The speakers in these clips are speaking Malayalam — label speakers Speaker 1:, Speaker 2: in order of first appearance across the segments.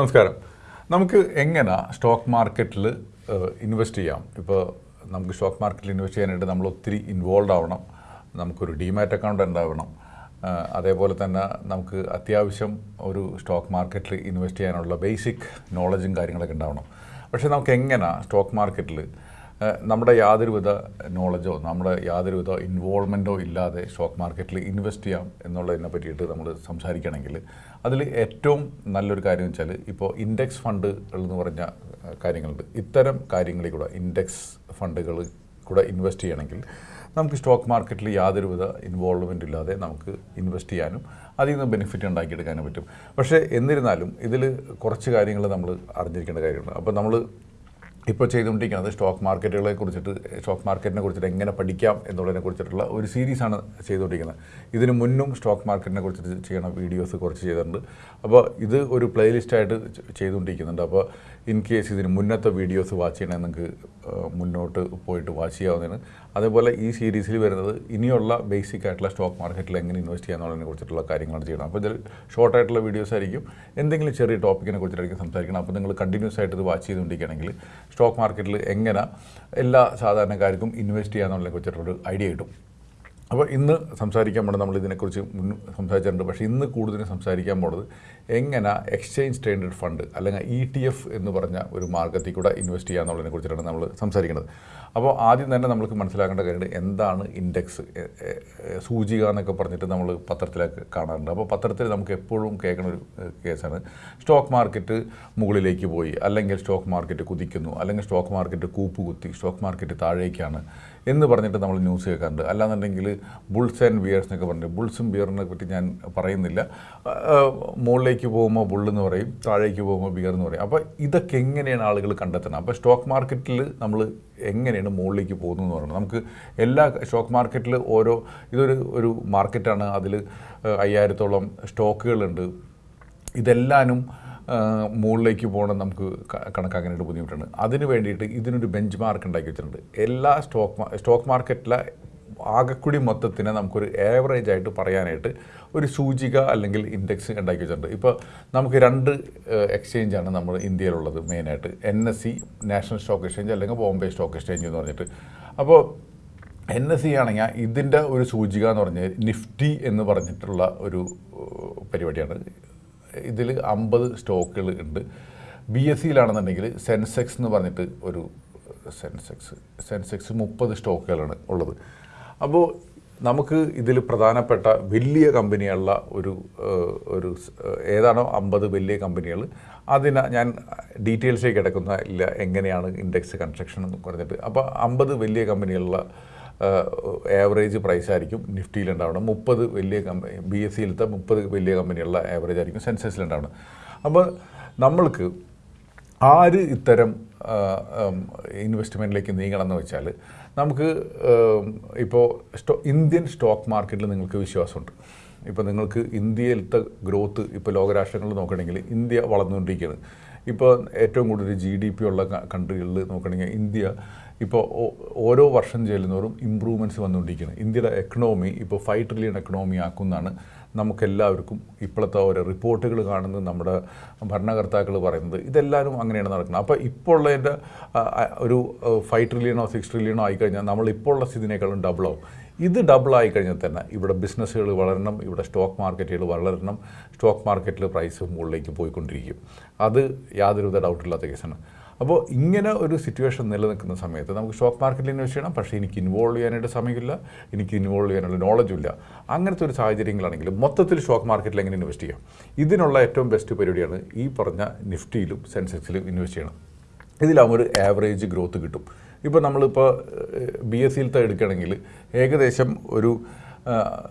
Speaker 1: നമസ്കാരം. നമുക്ക് എങ്ങനെ സ്റ്റോക്ക് മാർക്കറ്റിൽ ഇൻവെസ്റ്റ് ചെയ്യാം? ഇപ്പോൾ നമുക്ക് സ്റ്റോക്ക് മാർക്കറ്റിൽ ഇൻവെസ്റ്റ് ചെയ്യാനായിട്ട് നമ്മൾ ഒത്തിരി ഇൻവോൾവ് ആവണം. നമുക്കൊരു ഡിമാറ്റ് അക്കൗണ്ട് ഉണ്ടാവണം. അതേപോലെ തന്നെ നമുക്ക് അത്യാവശ്യം ഒരു സ്റ്റോക്ക് മാർക്കറ്റിൽ ഇൻവെസ്റ്റ് ചെയ്യാനുള്ള ബേസിക് നോളജും കാര്യങ്ങളൊക്കെ ഉണ്ടാവണം. പക്ഷേ നമുക്ക് എങ്ങനെ സ്റ്റോക്ക് മാർക്കറ്റിൽ നമ്മുടെ യാതൊരുവിധ നോളജോ നമ്മുടെ യാതൊരുവിധ ഇൻവോൾവ്മെന്റോ ഇല്ലാതെ സ്റ്റോക്ക് മാർക്കറ്റിൽ ഇൻവെസ്റ്റ് ചെയ്യാം എന്നുള്ളതിനെ പറ്റിയിട്ട് നമ്മൾ സംസാരിക്കുകയാണെങ്കിൽ അതിൽ ഏറ്റവും നല്ലൊരു കാര്യം വെച്ചാൽ ഇപ്പോൾ ഇൻഡെക്സ് ഫണ്ടുകൾ എന്ന് പറഞ്ഞ കാര്യങ്ങളുണ്ട്. ഇത്തരം കാര്യങ്ങളിൽ കൂടെ ഇൻഡെക്സ് ഫണ്ടുകൾ കൂടെ ഇൻവെസ്റ്റ് ചെയ്യണമെങ്കിൽ നമുക്ക് സ്റ്റോക്ക് മാർക്കറ്റിൽ യാതൊരുവിധ ഇൻവോൾവ്മെന്റ് ഇല്ലാതെ നമുക്ക് ഇൻവെസ്റ്റ് ചെയ്യാനും അതിൽ നിന്ന് ബെനിഫിറ്റ് ഉണ്ടാക്കിയെടുക്കാനും പറ്റും. പക്ഷേ എന്നിരുന്നാലും ഇതിൽ കുറച്ച് കാര്യങ്ങൾ നമ്മൾ അറിഞ്ഞിരിക്കേണ്ട കാര്യമുണ്ട്. അപ്പോൾ നമ്മൾ ഇപ്പോൾ ചെയ്തുകൊണ്ടിരിക്കുന്നത് സ്റ്റോക്ക് മാർക്കറ്റുകളെ കുറിച്ചിട്ട് സ്റ്റോക്ക് മാർക്കറ്റിനെ കുറിച്ചിട്ട് എങ്ങനെ പഠിക്കാം എന്നുള്ളതിനെ കുറിച്ചിട്ടുള്ള ഒരു സീരീസാണ് ചെയ്തുകൊണ്ടിരിക്കുന്നത്. ഇതിനു മുന്നും സ്റ്റോക്ക് മാർക്കറ്റിനെ കുറിച്ചിട്ട് ചെയ്യണ വീഡിയോസ് കുറച്ച് ചെയ്തിട്ടുണ്ട്. അപ്പോൾ ഇത് ഒരു പ്ലേലിസ്റ്റായിട്ട് ചെയ്തുകൊണ്ടിരിക്കുന്നുണ്ട്. അപ്പോൾ ഇൻ കേസ് ഇതിന് മുന്നത്തെ വീഡിയോസ് വാച്ച് ചെയ്യണമെങ്കിൽ നിങ്ങൾക്ക് മുന്നോട്ട് പോയിട്ട് വാച്ച് ചെയ്യാവുന്നതാണ്. അതേപോലെ ഈ സീരീസിൽ വരുന്നത് ഇനിയുള്ള ബേസിക് ആയിട്ടുള്ള സ്റ്റോക്ക് മാർക്കറ്റിൽ എങ്ങനെ ഇൻവെസ്റ്റ് ചെയ്യാന്നുള്ളതിനെ കുറിച്ചിട്ടുള്ള കാര്യങ്ങളാണ് ചെയ്യണം അപ്പോൾ ഇതിൽ ഷോർട്ട് ആയിട്ടുള്ള വീഡിയോസ് ആയിരിക്കും. എന്തെങ്കിലും ചെറിയ ടോപ്പിക്കിനെ കുറിച്ചിട്ടായിരിക്കും സംസാരിക്കണം. അപ്പോൾ നിങ്ങൾ കണ്ടിന്യൂസ് ആയിട്ട് ഇത് വാച്ച് ചെയ്തുകൊണ്ടിരിക്കുകയാണെങ്കിൽ സ്റ്റോക്ക് മാർക്കറ്റിൽ എങ്ങനെ എല്ലാ സാധാരണക്കാർക്കും ഇൻവെസ്റ്റ് ചെയ്യാന്നുള്ളതിനെ കുറിച്ചിട്ടൊരു ഐഡിയ കിട്ടും. അപ്പോൾ ഇന്ന് സംസാരിക്കാൻ പോണത് നമ്മൾ ഇതിനെക്കുറിച്ച് മുൻ സംസാരിച്ചിട്ടുണ്ട്. പക്ഷേ ഇന്ന് കൂടുതൽ സംസാരിക്കാൻ പോണത് എങ്ങനെ എക്സ്ചേഞ്ച് ട്രേഡഡ് ഫണ്ട് അല്ലെങ്കിൽ ഇ ടി എഫ് എന്ന് പറഞ്ഞ ഒരു മാർഗത്തിൽ കൂടെ ഇൻവെസ്റ്റ് ചെയ്യാന്നുള്ളതിനെ കുറിച്ചിട്ടാണ് നമ്മൾ സംസാരിക്കുന്നത്. അപ്പോൾ ആദ്യം തന്നെ നമുക്ക് മനസ്സിലാക്കേണ്ട കാര്യം എന്താണ് ഇൻഡെക്സ് സൂചിക എന്നൊക്കെ പറഞ്ഞിട്ട് നമ്മൾ പത്രത്തിലൊക്കെ കാണാറുണ്ട്. അപ്പോൾ പത്രത്തിൽ നമുക്ക് എപ്പോഴും കേൾക്കുന്ന ഒരു കേസാണ്. സ്റ്റോക്ക് മാർക്കറ്റ് മുകളിലേക്ക് പോയി. അല്ലെങ്കിൽ സ്റ്റോക്ക് മാർക്കറ്റ് കുതിക്കുന്നു. അല്ലെങ്കിൽ സ്റ്റോക്ക് മാർക്കറ്റ് കൂപ്പ് കുത്തി. സ്റ്റോക്ക് മാർക്കറ്റ് താഴേക്കാണ്. എന്ന് പറഞ്ഞിട്ട് നമ്മൾ ന്യൂസ് കേൾക്കാറുണ്ട്. അല്ലാന്നുണ്ടെങ്കിൽ ബുൾസ് ആൻഡ് ബിയേഴ്സ് എന്നൊക്കെ പറഞ്ഞിട്ട് ബുൾസും ബിയറിനെ പറ്റി ഞാൻ പറയുന്നില്ല. മുകളിലേക്ക് പോകുമ്പോൾ ബുള്ളെന്ന് പറയും താഴേക്ക് പോകുമ്പോൾ ബിയർ എന്ന് പറയും. അപ്പോൾ ഇതൊക്കെ എങ്ങനെയാണ് ആളുകൾ കണ്ടെത്തുന്നത്? അപ്പോൾ സ്റ്റോക്ക് മാർക്കറ്റിൽ നമ്മൾ എങ്ങനെയാണ് മുകളിലേക്ക് പോകുന്നത് എന്ന് പറയുന്നത് നമുക്ക് എല്ലാ സ്റ്റോക്ക് മാർക്കറ്റിൽ ഓരോ ഇതൊരു ഒരു മാർക്കറ്റാണ് അതിൽ അയ്യായിരത്തോളം സ്റ്റോക്കുകളുണ്ട് ഇതെല്ലാനും മുകളിലേക്ക് പോകണം നമുക്ക് കണക്കാക്കാനായിട്ട് ബുദ്ധിമുട്ടാണ്. അതിന് വേണ്ടിയിട്ട് ഇതിനൊരു ബെഞ്ച് മാർക്ക് ഉണ്ടാക്കി വെച്ചിട്ടുണ്ട്. എല്ലാ സ്റ്റോക്ക് സ്റ്റോക്ക് മാർക്കറ്റിലെ ആകെക്കൂടി മൊത്തത്തിനെ നമുക്കൊരു ആവറേജ് ആയിട്ട് പറയാനായിട്ട് ഒരു സൂചിക അല്ലെങ്കിൽ ഇൻഡെക്സ് ഉണ്ടാക്കി വെച്ചിട്ടുണ്ട്. ഇപ്പോൾ നമുക്ക് രണ്ട് എക്സ്ചേഞ്ചാണ് നമ്മൾ ഇന്ത്യയിലുള്ളത് മെയിനായിട്ട് N S E National Stock Exchange അല്ലെങ്കിൽ ബോംബെ സ്റ്റോക്ക് എക്സ്ചേഞ്ച് എന്ന് പറഞ്ഞിട്ട്. അപ്പോൾ എൻ എസ് സി ആണെങ്കിൽ ഇതിന്റെ ഒരു സൂചിക എന്ന് പറഞ്ഞാൽ നിഫ്റ്റി എന്ന് പറഞ്ഞിട്ടുള്ള ഒരു പരിപാടിയാണ്. ഇതിൽ അമ്പത് സ്റ്റോക്കുകൾ ഉണ്ട്. ബി എസ് സിയിലാണെന്നുണ്ടെങ്കിൽ സെൻസെക്സ് എന്ന് പറഞ്ഞിട്ട് ഒരു സെൻസെക്സ് സെൻസെക്സ് മുപ്പത് സ്റ്റോക്കുകളാണ് ഉള്ളത്. അപ്പോൾ നമുക്ക് ഇതിൽ പ്രധാനപ്പെട്ട വലിയ കമ്പനിയുള്ള ഒരു ഒരു ഏതാണോ അമ്പത് വലിയ കമ്പനികൾ അതിന് ഞാൻ ഡീറ്റെയിൽസിലേക്ക് കിടക്കുന്ന ഇല്ല എങ്ങനെയാണ് ഇൻഡെക്സ് കൺസ്ട്രക്ഷൻ എന്ന് പറഞ്ഞിട്ട്. അപ്പോൾ അമ്പത് വലിയ കമ്പനികളുള്ള ആവറേജ് പ്രൈസ് ആയിരിക്കും നിഫ്റ്റിയിലുണ്ടാവണം മുപ്പത് വലിയ കമ്പനി ബി എസ് സിയിലത്തെ മുപ്പത് വലിയ കമ്പനികളുടെ ആവറേജ് ആയിരിക്കും സെൻസസിലുണ്ടാവണം അപ്പോൾ നമ്മൾക്ക് ആര് ഇത്തരം ഇൻവെസ്റ്റ്മെന്റിലേക്ക് നീങ്ങണം എന്ന് വെച്ചാൽ നമുക്ക് ഇപ്പോൾ സ്റ്റോ ഇന്ത്യൻ സ്റ്റോക്ക് മാർക്കറ്റിൽ നിങ്ങൾക്ക് വിശ്വാസമുണ്ട്. ഇപ്പോൾ നിങ്ങൾക്ക് ഇന്ത്യയിലത്തെ ഗ്രോത്ത് ഇപ്പോൾ ലോകരാഷ്ട്രങ്ങളിൽ നോക്കുകയാണെങ്കിൽ ഇന്ത്യ വളർന്നുകൊണ്ടിരിക്കുകയാണ്. ഇപ്പോൾ ഏറ്റവും കൂടുതൽ ജി ഡി പി ഉള്ള കൺട്രികളിൽ നോക്കുകയാണെങ്കിൽ ഇന്ത്യ ഇപ്പോൾ ഓരോ വർഷം ചെല്ലുന്നവരും ഇമ്പ്രൂവ്മെന്റ്സ് വന്നുകൊണ്ടിരിക്കുന്നത് ഇന്ത്യയുടെ എക്കണോമി ഇപ്പോൾ ഫൈവ് ട്രില്യൺ എക്കണോമി ആക്കുമെന്നാണ് നമുക്കെല്ലാവർക്കും ഇപ്പോഴത്തെ ഓരോ റിപ്പോർട്ടുകൾ കാണുന്നത് നമ്മുടെ ഭരണകർത്താക്കൾ പറയുന്നത് ഇതെല്ലാവരും അങ്ങനെയാണ് നടക്കുന്നത്. അപ്പോൾ ഇപ്പോൾ ഉള്ളതിന്റെ ഒരു ഫൈവ് ട്രില്യണോ സിക്സ് ട്രില്യണോ ആയിക്കഴിഞ്ഞാൽ നമ്മൾ ഇപ്പോൾ സ്ഥിതിനേക്കാളും ഡബിളാവും ഇത് ഡബിൾ ആയി കഴിഞ്ഞാൽ തന്നെ ഇവിടെ ബിസിനസ്സുകൾ വളരണം ഇവിടെ സ്റ്റോക്ക് മാർക്കറ്റുകൾ വളരണം സ്റ്റോക്ക് മാർക്കറ്റിൽ പ്രൈസ് മുകളിലേക്ക് പോയിക്കൊണ്ടിരിക്കും. അത് യാതൊരുവിധ ഡൗട്ടില്ലാത്ത കേസാണ് അപ്പോൾ ഇങ്ങനെ ഒരു സിറ്റുവേഷൻ നിലനിൽക്കുന്ന സമയത്ത് നമുക്ക് സ്റ്റോക്ക് മാർക്കറ്റിൽ ഇൻവെസ്റ്റ് ചെയ്യണം പക്ഷേ എനിക്ക് ഇൻവോൾവ് ചെയ്യാനായിട്ട് സമയമില്ല എനിക്ക് ഇൻവോൾവ് ചെയ്യാനുള്ള നോളജും ഇല്ല. അങ്ങനത്തെ ഒരു സാഹചര്യങ്ങളാണെങ്കിൽ മൊത്തത്തിൽ സ്റ്റോക്ക് മാർക്കറ്റിൽ എങ്ങനെ ഇൻവെസ്റ്റ് ചെയ്യാം? ഇതിനുള്ള ഏറ്റവും ബെസ്റ്റ് പരിപാടിയാണ് ഈ പറഞ്ഞ നിഫ്റ്റിയിലും സെൻസെക്സിലും ഇൻവെസ്റ്റ് ചെയ്യണം. ഇതിലാകുമ്പോൾ ഒരു ആവറേജ് ഗ്രോത്ത് കിട്ടും. ഇപ്പോൾ നമ്മളിപ്പോൾ ബി എസ് സിയിലത്തെ എടുക്കുകയാണെങ്കിൽ ഏകദേശം ഒരു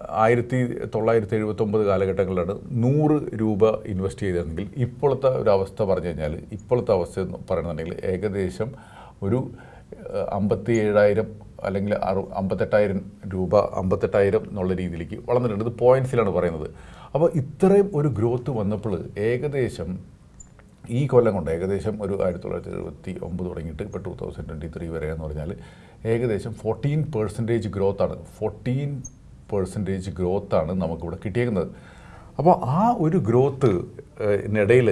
Speaker 1: ആയിരത്തി തൊള്ളായിരത്തി എഴുപത്തൊമ്പത് കാലഘട്ടങ്ങളിലാണ് നൂറ് രൂപ ഇൻവെസ്റ്റ് ചെയ്തിരുന്നെങ്കിൽ ഇപ്പോഴത്തെ ഒരു അവസ്ഥ പറഞ്ഞു കഴിഞ്ഞാൽ ഇപ്പോഴത്തെ അവസ്ഥ എന്ന് പറയുന്നുണ്ടെങ്കിൽ ഏകദേശം ഒരു അമ്പത്തി ഏഴായിരം അല്ലെങ്കിൽ അറു അമ്പത്തെട്ടായിരം രൂപ അമ്പത്തെട്ടായിരം എന്നുള്ള രീതിയിലേക്ക് വളർന്നിട്ടുണ്ട്. ഇത് പോയിൻസിലാണ് പറയുന്നത്. അപ്പോൾ ഇത്രയും ഒരു ഗ്രോത്ത് വന്നപ്പോൾ ഏകദേശം ഈ കൊല്ലം കൊണ്ട് ഏകദേശം ഒരു ആയിരത്തി തൊള്ളായിരത്തി എഴുപത്തി ഒമ്പത് തുടങ്ങിയിട്ട് ഇപ്പോൾ ടു തൗസൻഡ് ട്വന്റി ത്രീ വരെ എന്ന് പറഞ്ഞാൽ ഏകദേശം ഫോർട്ടീൻ പെർസെന്റേജ് ഗ്രോത്താണ് ഫോർട്ടീൻ പെർസെന്റേജ് ഗ്രോത്താണ് നമുക്കിവിടെ കിട്ടിയേക്കുന്നത്. അപ്പോൾ ആ ഒരു ഗ്രോത്ത് ഇടയിൽ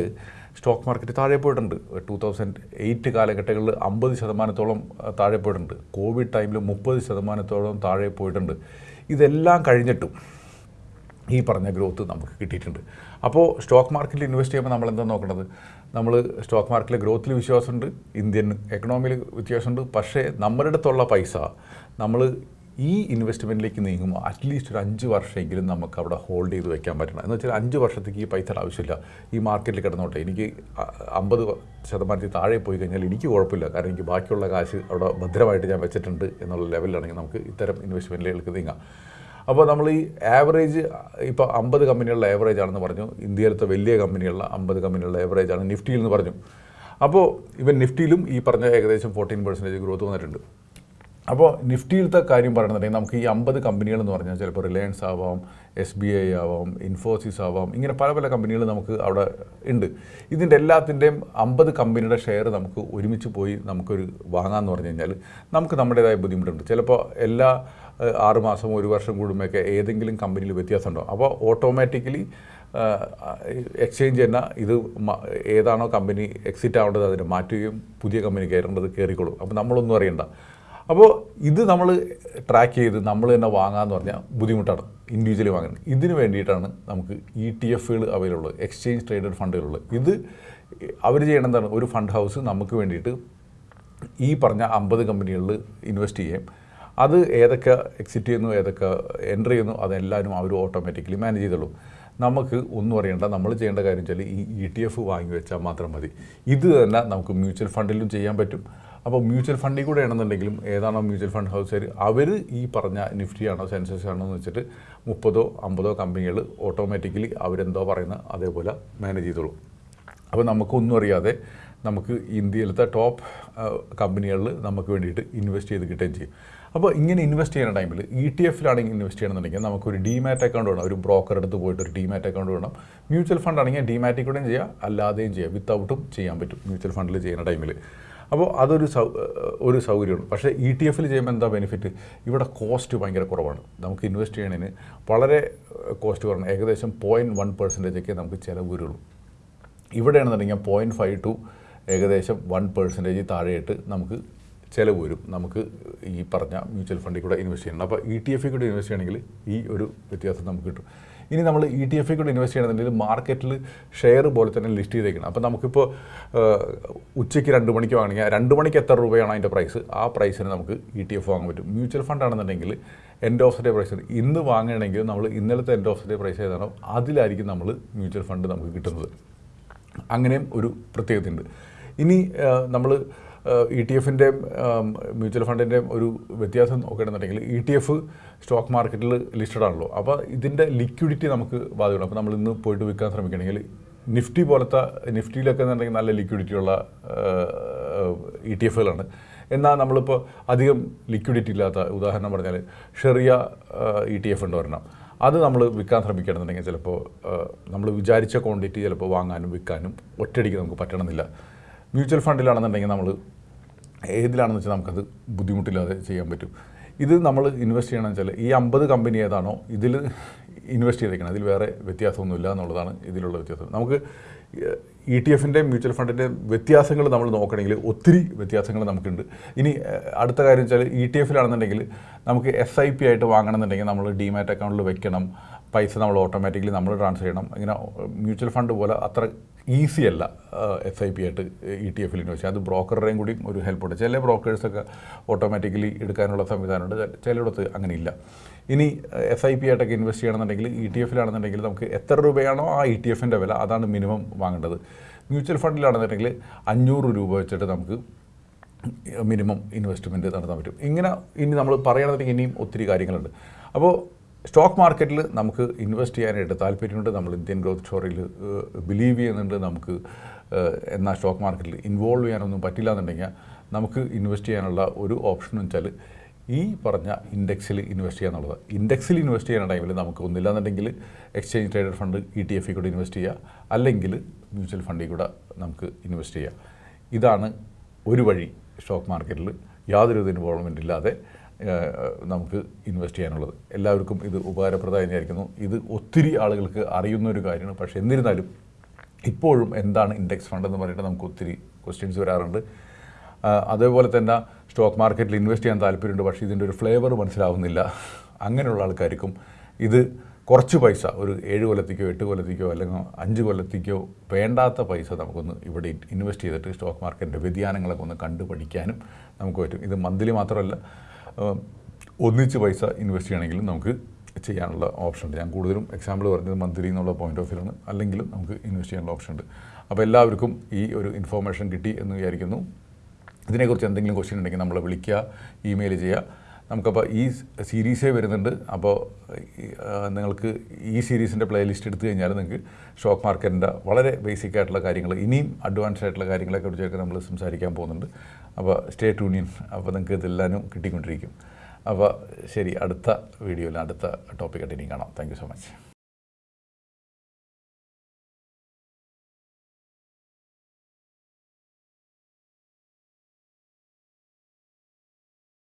Speaker 1: സ്റ്റോക്ക് മാർക്കറ്റ് താഴെ പോയിട്ടുണ്ട്. ടു തൗസൻഡ് എയ്റ്റ് കാലഘട്ടങ്ങളിൽ അമ്പത് ശതമാനത്തോളം താഴെ പോയിട്ടുണ്ട്. കോവിഡ് ടൈമിൽ മുപ്പത് ശതമാനത്തോളം താഴെ പോയിട്ടുണ്ട്. ഇതെല്ലാം കഴിഞ്ഞിട്ടും ഈ പറഞ്ഞ ഗ്രോത്ത് നമുക്ക് കിട്ടിയിട്ടുണ്ട്. അപ്പോൾ സ്റ്റോക്ക് മാർക്കറ്റിൽ ഇൻവെസ്റ്റ് ചെയ്യുമ്പോൾ നമ്മൾ എന്താ നോക്കേണ്ടത്? നമ്മൾ സ്റ്റോക്ക് മാർക്കറ്റിലെ ഗ്രോത്തിൽ വിശ്വാസമുണ്ട്. ഇന്ത്യൻ എക്കണോമിയിൽ വ്യത്യാസമുണ്ട്. പക്ഷേ നമ്മുടെ അടുത്തുള്ള പൈസ നമ്മൾ ഈ ഇൻവെസ്റ്റ്മെന്റിലേക്ക് നീങ്ങുമ്പോൾ അറ്റ്ലീസ്റ്റ് ഒരു അഞ്ച് വർഷമെങ്കിലും നമുക്ക് അവിടെ ഹോൾഡ് ചെയ്ത് വെക്കാൻ പറ്റണം. എന്ന് വെച്ചാൽ അഞ്ച് വർഷത്തേക്ക് ഈ പൈസയുടെ ആവശ്യമില്ല. ഈ മാർക്കറ്റിൽ കിടന്നോട്ടെ എനിക്ക് അമ്പത് ശതമാനത്തിൽ താഴെ പോയി കഴിഞ്ഞാൽ എനിക്ക് കുഴപ്പമില്ല. കാരണം എനിക്ക് ബാക്കിയുള്ള കാശ് അവിടെ ഭദ്രമായിട്ട് ഞാൻ വെച്ചിട്ടുണ്ട് എന്നുള്ള ലെവലിലാണെങ്കിൽ നമുക്ക് ഇത്തരം ഇൻവെസ്റ്റ്മെന്റിലേക്ക് നീങ്ങാം. അപ്പോൾ നമ്മൾ ഈ ആവറേജ് ഇപ്പോൾ അമ്പത് കമ്പനികളുടെ ആവറേജ് ആണെന്ന് പറഞ്ഞു. ഇന്ത്യയിലത്തെ വലിയ കമ്പനികളുടെ അമ്പത് കമ്പനികളുടെ ആവറേജ് ആണ് നിഫ്റ്റിയിൽ എന്ന് പറഞ്ഞു. അപ്പോൾ ഇവൻ നിഫ്റ്റിയിലും ഈ പറഞ്ഞ ഏകദേശം ഫോർട്ടീൻ പെർസെന്റേജ് ഗ്രോത്ത് വന്നിട്ടുണ്ട്. അപ്പോൾ നിഫ്റ്റിയിലത്തെ കാര്യം പറയണമെന്നുണ്ടെങ്കിൽ നമുക്ക് ഈ അമ്പത് കമ്പനികൾ എന്ന് പറഞ്ഞാൽ ചിലപ്പോൾ റിലയൻസ് ആവാം എസ് ബി ഐ ആവാം ഇൻഫോസിസ് ആവാം ഇങ്ങനെ പല പല കമ്പനികൾ നമുക്ക് അവിടെ ഉണ്ട്. ഇതിന്റെ എല്ലാത്തിന്റെയും അമ്പത് കമ്പനിയുടെ ഷെയർ നമുക്ക് ഒരുമിച്ച് പോയി നമുക്കൊരു വാങ്ങാമെന്ന് പറഞ്ഞു കഴിഞ്ഞാൽ നമുക്ക് നമ്മുടേതായ ബുദ്ധിമുട്ടുണ്ട്. ചിലപ്പോൾ എല്ലാ ആറുമാസം മാസം ഒരു വർഷം കൂടുമ്പോഴൊക്കെ ഏതെങ്കിലും കമ്പനിയിൽ വ്യത്യാസം ഉണ്ടാവും. അപ്പോൾ ഓട്ടോമാറ്റിക്കലി എക്സ്ചേഞ്ച് തന്നെ ഇത് ഏതാണോ കമ്പനി എക്സിറ്റ് ആവേണ്ടത് അതിനെ മാറ്റുകയും പുതിയ കമ്പനി കയറേണ്ടത് കയറിക്കൊള്ളും. അപ്പോൾ നമ്മളൊന്നും അറിയണ്ട. അപ്പോൾ ഇത് നമ്മൾ ട്രാക്ക് ചെയ്ത് നമ്മൾ തന്നെ വാങ്ങാമെന്ന് പറഞ്ഞാൽ ബുദ്ധിമുട്ടാണ് ഇൻഡിവിജ്വലി വാങ്ങുന്നത്. ഇതിന് വേണ്ടിയിട്ടാണ് നമുക്ക് ഇ ടി എഫുകൾ അവൈലബിൾ എക്സ്ചേഞ്ച് ട്രേഡഡ് ഫണ്ടുകളുള്ളത്. ഇത് അവർ ചെയ്യണം എന്താണ്? ഒരു ഫണ്ട് ഹൗസ് നമുക്ക് വേണ്ടിയിട്ട് ഈ പറഞ്ഞ അമ്പത് കമ്പനികളിൽ ഇൻവെസ്റ്റ് ചെയ്യും അത് ഏതൊക്കെ എക്സിറ്റ് ചെയ്യുന്നു ഏതൊക്കെ എന്റർ ചെയ്യുന്നു അതെല്ലാവരും അവർ ഓട്ടോമാറ്റിക്കലി മാനേജ് ചെയ്തോളും. നമുക്ക് ഒന്നും അറിയേണ്ട നമ്മൾ ചെയ്യേണ്ട കാര്യം വെച്ചാൽ ഈ ഇ ടി എഫ് വാങ്ങി വെച്ചാൽ മാത്രം മതി. ഇത് തന്നെ നമുക്ക് മ്യൂച്വൽ ഫണ്ടിലും ചെയ്യാൻ പറ്റും. അപ്പോൾ മ്യൂച്വൽ ഫണ്ടിൽ കൂടെ ആണെന്നുണ്ടെങ്കിലും ഏതാണോ മ്യൂച്വൽ ഫണ്ട് ഹൗസുകാർ അവർ ഈ പറഞ്ഞ നിഫ്റ്റി ആണോ സെൻസസ് ആണോ എന്ന് വെച്ചിട്ട് മുപ്പതോ അമ്പതോ കമ്പനികൾ ഓട്ടോമാറ്റിക്കലി അവരെന്തോ പറയുന്ന അതേപോലെ മാനേജ് ചെയ്തോളും. അപ്പോൾ നമുക്കൊന്നും അറിയാതെ നമുക്ക് ഇന്ത്യയിലത്തെ ടോപ്പ് കമ്പനികളിൽ നമുക്ക് വേണ്ടിയിട്ട് ഇൻവെസ്റ്റ് ചെയ്ത് കിട്ടുകയും ചെയ്യും. അപ്പോൾ ഇങ്ങനെ ഇൻവെസ്റ്റ് ചെയ്യുന്ന ടൈമിൽ ഇ ടി എഫിലാണെങ്കിൽ ഇൻവെസ്റ്റ് ചെയ്യണമെന്നുണ്ടെങ്കിൽ നമുക്കൊരു ഡിമാറ്റ് അക്കൗണ്ട് വേണം. ഒരു ബ്രോക്കർ അടുത്ത് പോയിട്ട് ഒരു ഡിമാറ്റ് അക്കൗണ്ട് വേണം. മ്യൂച്വൽ ഫണ്ട് ആണെങ്കിൽ ഡിമാറ്റിൽ കൂടെയും ചെയ്യാം അല്ലാതെയും ചെയ്യാം. വിത്തൗട്ടും ചെയ്യാൻ പറ്റും മ്യൂച്വൽ ഫണ്ടിൽ ചെയ്യുന്ന ടൈമിൽ അപ്പോൾ അതൊരു സൗ ഒരു സൗകര്യമാണ്. പക്ഷേ ഇ ടി എഫിൽ ചെയ്യുമ്പോൾ എന്താ ബെനിഫിറ്റ് ഇവിടെ കോസ്റ്റ് ഭയങ്കര കുറവാണ്. നമുക്ക് ഇൻവെസ്റ്റ് ചെയ്യണതിന് വളരെ കോസ്റ്റ് കുറവാണ്. ഏകദേശം പോയിന്റ് വൺ പെർസെന്റേജൊക്കെ നമുക്ക് ചിലവ് വരുള്ളൂ. ഇവിടെയാണെന്നുണ്ടെങ്കിൽ പോയിന്റ് ഫൈവ് ടു ഏകദേശം വൺ പെർസെന്റേജ് താഴെയിട്ട് നമുക്ക് ചിലവ് വരും നമുക്ക് ഈ പറഞ്ഞ മ്യൂച്വൽ ഫണ്ടിൽ കൂടെ ഇൻവെസ്റ്റ് ചെയ്യണം. അപ്പോൾ ഇ ടി എഫിൽ കൂടെ ഇൻവെസ്റ്റ് ചെയ്യണമെങ്കിൽ ഈ ഒരു വ്യത്യാസം നമുക്ക് കിട്ടും. ഇനി നമ്മൾ ഇ ടി എഫിൽ കൂടെ ഇൻവെസ്റ്റ് ചെയ്യണമെന്നുണ്ടെങ്കിൽ മാർക്കറ്റിൽ ഷെയർ പോലെ തന്നെ ലിസ്റ്റ് ചെയ്തേക്കണം. അപ്പോൾ നമുക്കിപ്പോൾ ഉച്ചയ്ക്ക് രണ്ട് മണിക്ക് വാങ്ങണമെങ്കിൽ രണ്ട് മണിക്ക് എത്ര രൂപയാണ് അതിന്റെ പ്രൈസ് ആ പ്രൈസിന് നമുക്ക് ഇ ടി എഫ് വാങ്ങാൻ പറ്റും. മ്യൂച്വൽ ഫണ്ട് ആണെന്നുണ്ടെങ്കിൽ എൻഡ് ഓഫ് ഡേ പ്രൈസ് ഇന്ന് വാങ്ങണമെങ്കിൽ നമ്മൾ ഇന്നലത്തെ എൻഡ് ഓഫ് ഡേ പ്രൈസ് ഏതാണോ അതിലായിരിക്കും നമ്മൾ മ്യൂച്വൽ ഫണ്ട് നമുക്ക് കിട്ടുന്നത്. അങ്ങനെയും ഒരു പ്രത്യേകതയുണ്ട്. ഇനി നമ്മൾ ഇ ടി എഫിന്റെ മ്യൂച്വൽ ഫണ്ടിന്റെയും ഒരു വ്യത്യാസം നോക്കുകയാണെന്നുണ്ടെങ്കിൽ ഇ ടി എഫ് സ്റ്റോക്ക് മാർക്കറ്റിൽ ലിസ്റ്റഡ് ആണല്ലോ. അപ്പോൾ ഇതിന്റെ ലിക്വിഡിറ്റി നമുക്ക് ബാധിക്കണം. അപ്പോൾ നമ്മൾ ഇന്ന് പോയിട്ട് വിൽക്കാൻ ശ്രമിക്കുകയാണെങ്കിൽ നിഫ്റ്റി പോലത്തെ നിഫ്റ്റിയിലൊക്കെ എന്നുണ്ടെങ്കിൽ നല്ല ലിക്വിഡിറ്റിയുള്ള ഇ ടി എഫുകളാണ് എന്നാൽ നമ്മളിപ്പോൾ അധികം ലിക്വിഡിറ്റി ഇല്ലാത്ത ഉദാഹരണം പറഞ്ഞാൽ ഷെറിയ ഇ ടി എഫ് ഉണ്ട് ഒരെണ്ണം. അത് നമ്മൾ വിൽക്കാൻ ശ്രമിക്കുകയാണെന്നുണ്ടെങ്കിൽ ചിലപ്പോൾ നമ്മൾ വിചാരിച്ച ക്വാണ്ടിറ്റി ചിലപ്പോൾ വാങ്ങാനും വിൽക്കാനും ഒറ്റയടിക്ക് നമുക്ക് പറ്റണമെന്നില്ല. മ്യൂച്വൽ ഫണ്ടിലാണെന്നുണ്ടെങ്കിൽ നമ്മൾ ഏതിലാണെന്ന് വെച്ചാൽ നമുക്കത് ബുദ്ധിമുട്ടില്ലാതെ ചെയ്യാൻ പറ്റും. ഇത് നമ്മൾ ഇൻവെസ്റ്റ് ചെയ്യണമെന്ന് വെച്ചാൽ ഈ അമ്പത് കമ്പനി ഏതാണോ ഇതിൽ ഇൻവെസ്റ്റ് ചെയ്തേക്കണം. അതിൽ വേറെ വ്യത്യാസമൊന്നുമില്ല എന്നുള്ളതാണ് ഇതിലുള്ള വ്യത്യാസം. നമുക്ക് ഇ ടി എഫിന്റെ മ്യൂച്വൽ ഫണ്ടിന്റെ വ്യത്യാസങ്ങൾ നമ്മൾ നോക്കണമെങ്കിൽ ഒത്തിരി വ്യത്യാസങ്ങൾ നമുക്കുണ്ട്. ഇനി അടുത്ത കാര്യം വെച്ചാൽ ഇ ടി എഫിലാണെന്നുണ്ടെങ്കിൽ നമുക്ക് എസ് ഐ പി ആയിട്ട് വാങ്ങണമെന്നുണ്ടെങ്കിൽ നമ്മൾ ഡിമാറ്റ് അക്കൗണ്ടിൽ വെക്കണം. പൈസ നമ്മൾ ഓട്ടോമാറ്റിക്കലി നമ്മൾ ട്രാൻസ്ഫർ ചെയ്യണം. ഇങ്ങനെ മ്യൂച്വൽ ഫണ്ട് പോലെ അത്ര ഈസി അല്ല എസ് ഐ പി ആയിട്ട് ഇ ടി എഫിൽ ഇൻവെസ്റ്റ് അത് ബ്രോക്കറുടെയും കൂടി ഒരു ഹെൽപ്പുണ്ട് ചില ബ്രോക്കേഴ്സൊക്കെ ഓട്ടോമാറ്റിക്കലി എടുക്കാനുള്ള സംവിധാനമുണ്ട്. ചിലയിടത്ത് അങ്ങനെ ഇല്ല ഇനി എസ് ഐ പി ആയിട്ടൊക്കെ ഇൻവെസ്റ്റ് ചെയ്യണമെന്നുണ്ടെങ്കിൽ ഇ ടി എഫിലാണെന്നുണ്ടെങ്കിൽ നമുക്ക് എത്ര രൂപയാണോ ആ ഇ ടി എഫിന്റെ വില അതാണ് മിനിമം വാങ്ങേണ്ടത്. മ്യൂച്വൽ ഫണ്ടിലാണെന്നുണ്ടെങ്കിൽ അഞ്ഞൂറ് രൂപ വെച്ചിട്ട് നമുക്ക് മിനിമം ഇൻവെസ്റ്റ്മെന്റ് നടത്താൻ പറ്റും. ഇങ്ങനെ ഇനി നമ്മൾ പറയുകയാണെന്നുണ്ടെങ്കിൽ ഇനിയും ഒത്തിരി കാര്യങ്ങളുണ്ട്. അപ്പോൾ സ്റ്റോക്ക് മാർക്കറ്റിൽ നമുക്ക് ഇൻവെസ്റ്റ് ചെയ്യാനായിട്ട് താല്പര്യമുണ്ട്. നമ്മൾ ഇന്ത്യൻ ഗ്രോത്ത് സ്റ്റോറിയിൽ ബിലീവ് ചെയ്യുന്നുണ്ട്. നമുക്ക് എന്നാൽ സ്റ്റോക്ക് മാർക്കറ്റിൽ ഇൻവോൾവ് ചെയ്യാനൊന്നും പറ്റില്ല എന്നുണ്ടെങ്കിൽ നമുക്ക് ഇൻവെസ്റ്റ് ചെയ്യാനുള്ള ഒരു ഓപ്ഷൻ എന്ന് വെച്ചാൽ ഈ പറഞ്ഞ ഇൻഡെക്സിൽ ഇൻവെസ്റ്റ് ചെയ്യുക എന്നുള്ളത്. ഇൻഡെക്സിൽ ഇൻവെസ്റ്റ് ചെയ്യുന്ന ടൈമിൽ നമുക്ക് ഒന്നില്ലാന്നുണ്ടെങ്കിൽ exchange traded fund E T എഫിൽ കൂടെ ഇൻവെസ്റ്റ് ചെയ്യുക. അല്ലെങ്കിൽ മ്യൂച്വൽ ഫണ്ടിൽ കൂടെ നമുക്ക് ഇൻവെസ്റ്റ് ചെയ്യാം ഇതാണ് ഒരു വഴി സ്റ്റോക്ക് മാർക്കറ്റിൽ യാതൊരു ഇൻവോൾവ്മെന്റ് ഇല്ലാതെ നമുക്ക് ഇൻവെസ്റ്റ് ചെയ്യാനുള്ളത്. എല്ലാവർക്കും ഇത് ഉപകാരപ്രദമായി വിചാരിക്കുന്നു ഇത് ഒത്തിരി ആളുകൾക്ക് അറിയുന്ന ഒരു കാര്യമാണ്. പക്ഷേ എന്നിരുന്നാലും ഇപ്പോഴും എന്താണ് ഇൻഡെക്സ് ഫണ്ട് എന്ന് പറഞ്ഞിട്ട് നമുക്ക് ഒത്തിരി ക്വസ്റ്റ്യൻസ് വരാറുണ്ട്. അതേപോലെ തന്നെ സ്റ്റോക്ക് മാർക്കറ്റിൽ ഇൻവെസ്റ്റ് ചെയ്യാൻ താല്പര്യമുണ്ട്. പക്ഷേ ഇതിന്റെ ഒരു ഫ്ലേവർ മനസ്സിലാവുന്നില്ല. അങ്ങനെയുള്ള ആൾക്കാർക്കും ഇത് കുറച്ച് പൈസ ഒരു ഏഴ് കൊല്ലത്തേക്കോ എട്ട് കൊല്ലത്തേക്കോ അല്ലെങ്കിൽ അഞ്ച് കൊല്ലത്തേക്കോ വേണ്ടാത്ത പൈസ നമുക്കൊന്ന് ഇവിടെ ഇൻവെസ്റ്റ് ചെയ്തിട്ട് സ്റ്റോക്ക് മാർക്കറ്റിന്റെ വ്യതിയാനങ്ങളൊക്കെ ഒന്ന് കണ്ടുപഠിക്കാനും നമുക്ക് പറ്റും. ഇത് മന്ത്ലി മാത്രമല്ല ഒന്നിച്ച് പൈസ ഇൻവെസ്റ്റ് ചെയ്യണമെങ്കിലും നമുക്ക് ചെയ്യാനുള്ള ഓപ്ഷൻ ഉണ്ട് ഞാൻ കൂടുതലും എക്സാമ്പിൾ പറഞ്ഞത് മന്ത്ലി എന്നുള്ള പോയിന്റ് ഓഫ് വ്യൂലാണ് അല്ലെങ്കിലും നമുക്ക് ഇൻവെസ്റ്റ് ചെയ്യാനുള്ള ഓപ്ഷൻ ഉണ്ട്. അപ്പോൾ എല്ലാവർക്കും ഈ ഒരു ഇൻഫോർമേഷൻ കിട്ടി എന്ന് വിചാരിക്കുന്നു. ഇതിനെക്കുറിച്ച് എന്തെങ്കിലും ക്വസ്റ്റ്യൻ ഉണ്ടെങ്കിൽ നമ്മളെ വിളിക്കുക ഇമെയിൽ ചെയ്യുക. നമുക്കപ്പോൾ ഈ സീരീസേ വരുന്നുണ്ട്. അപ്പോൾ നിങ്ങൾക്ക് ഈ സീരീസിന്റെ പ്ലേലിസ്റ്റ് എടുത്തു കഴിഞ്ഞാൽ നിങ്ങൾക്ക് സ്റ്റോക്ക് മാർക്കറ്റിന്റെ വളരെ ബേസിക് ആയിട്ടുള്ള കാര്യങ്ങൾ ഇനിയും അഡ്വാൻസ്ഡ് ആയിട്ടുള്ള കാര്യങ്ങളൊക്കെ കുറിച്ചൊക്കെ നമ്മൾ സംസാരിക്കാൻ പോകുന്നുണ്ട്. അപ്പോൾ സ്റ്റേറ്റ് യൂണിയൻ അപ്പോൾ നിങ്ങൾക്ക് ഇതെല്ലാനും കിട്ടിക്കൊണ്ടിരിക്കും. അപ്പോൾ ശരി അടുത്ത വീഡിയോയിൽ അടുത്ത ടോപ്പിക്കായിട്ട് ഇനിയും കാണാം. Thank so much.